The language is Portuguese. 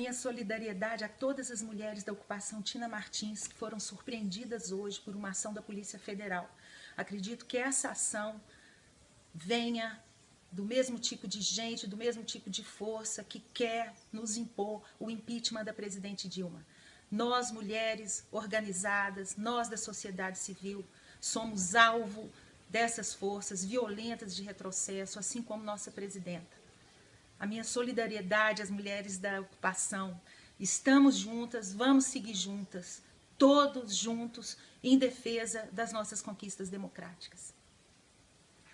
Minha solidariedade a todas as mulheres da ocupação Tina Martins que foram surpreendidas hoje por uma ação da Polícia Federal. Acredito que essa ação venha do mesmo tipo de gente, do mesmo tipo de força que quer nos impor o impeachment da presidente Dilma. Nós, mulheres organizadas, nós da sociedade civil, somos alvo dessas forças violentas de retrocesso, assim como nossa presidenta. A minha solidariedade às mulheres da ocupação. Estamos juntas, vamos seguir juntas, todos juntos, em defesa das nossas conquistas democráticas.